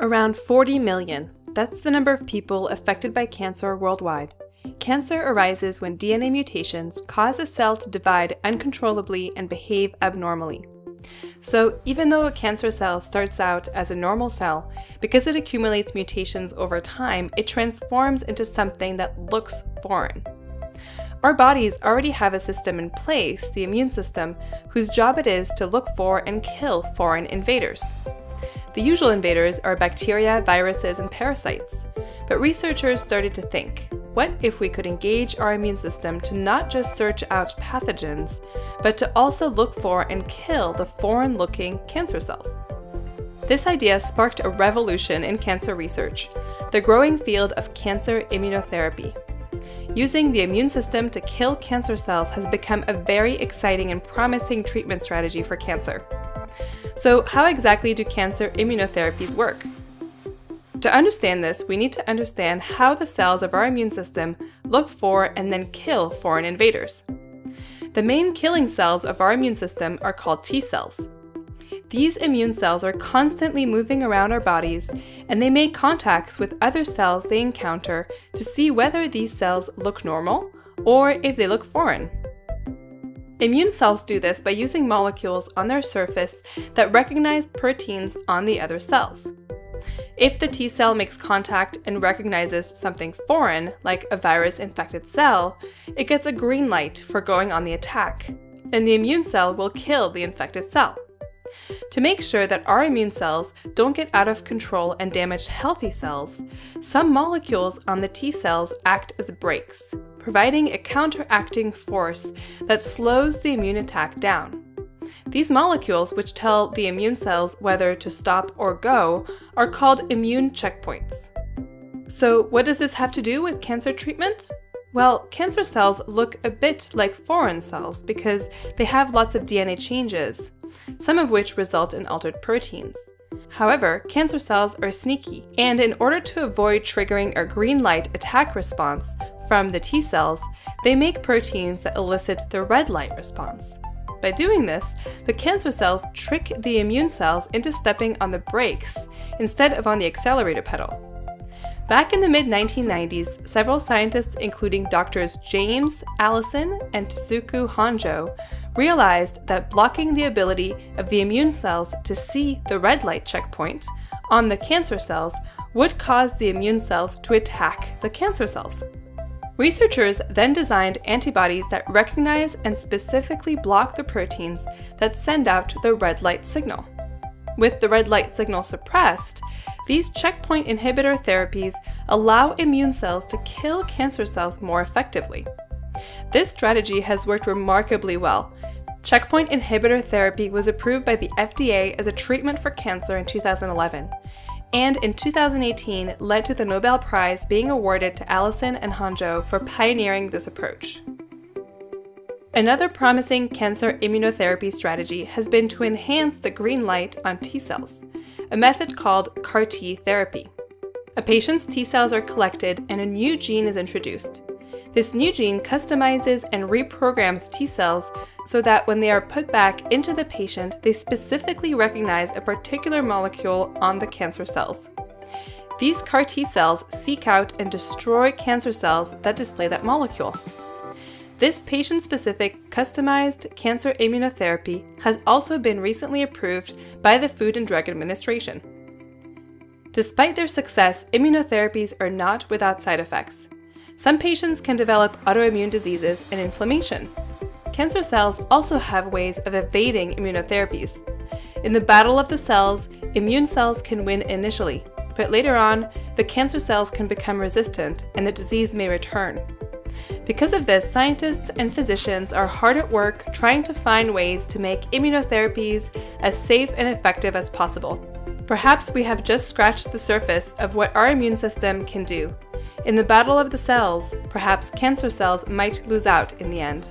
Around 40 million. That's the number of people affected by cancer worldwide. Cancer arises when DNA mutations cause a cell to divide uncontrollably and behave abnormally. So even though a cancer cell starts out as a normal cell, because it accumulates mutations over time, it transforms into something that looks foreign. Our bodies already have a system in place, the immune system, whose job it is to look for and kill foreign invaders. The usual invaders are bacteria, viruses, and parasites. But researchers started to think, what if we could engage our immune system to not just search out pathogens, but to also look for and kill the foreign-looking cancer cells? This idea sparked a revolution in cancer research, the growing field of cancer immunotherapy. Using the immune system to kill cancer cells has become a very exciting and promising treatment strategy for cancer. So how exactly do cancer immunotherapies work? To understand this, we need to understand how the cells of our immune system look for and then kill foreign invaders. The main killing cells of our immune system are called T cells. These immune cells are constantly moving around our bodies and they make contacts with other cells they encounter to see whether these cells look normal or if they look foreign. Immune cells do this by using molecules on their surface that recognize proteins on the other cells. If the T cell makes contact and recognizes something foreign, like a virus-infected cell, it gets a green light for going on the attack, and the immune cell will kill the infected cell. To make sure that our immune cells don't get out of control and damage healthy cells, some molecules on the T cells act as brakes, providing a counteracting force that slows the immune attack down. These molecules, which tell the immune cells whether to stop or go, are called immune checkpoints. So what does this have to do with cancer treatment? Well, cancer cells look a bit like foreign cells because they have lots of DNA changes, some of which result in altered proteins. However, cancer cells are sneaky, and in order to avoid triggering a green light attack response from the T cells, they make proteins that elicit the red light response. By doing this, the cancer cells trick the immune cells into stepping on the brakes instead of on the accelerator pedal. Back in the mid-1990s, several scientists including doctors James Allison and Tasuku Honjo realized that blocking the ability of the immune cells to see the red light checkpoint on the cancer cells would cause the immune cells to attack the cancer cells. Researchers then designed antibodies that recognize and specifically block the proteins that send out the red light signal. With the red light signal suppressed, these checkpoint inhibitor therapies allow immune cells to kill cancer cells more effectively. This strategy has worked remarkably well. Checkpoint inhibitor therapy was approved by the FDA as a treatment for cancer in 2011, and in 2018 led to the Nobel Prize being awarded to Allison and Honjo for pioneering this approach. Another promising cancer immunotherapy strategy has been to enhance the green light on T cells, a method called CAR T therapy. A patient's T cells are collected and a new gene is introduced. This new gene customizes and reprograms T cells so that when they are put back into the patient, they specifically recognize a particular molecule on the cancer cells. These CAR T cells seek out and destroy cancer cells that display that molecule. This patient-specific, customized cancer immunotherapy has also been recently approved by the Food and Drug Administration. Despite their success, immunotherapies are not without side effects. Some patients can develop autoimmune diseases and inflammation. Cancer cells also have ways of evading immunotherapies. In the battle of the cells, immune cells can win initially, but later on, the cancer cells can become resistant and the disease may return. Because of this, scientists and physicians are hard at work trying to find ways to make immunotherapies as safe and effective as possible. Perhaps we have just scratched the surface of what our immune system can do. In the battle of the cells, perhaps cancer cells might lose out in the end.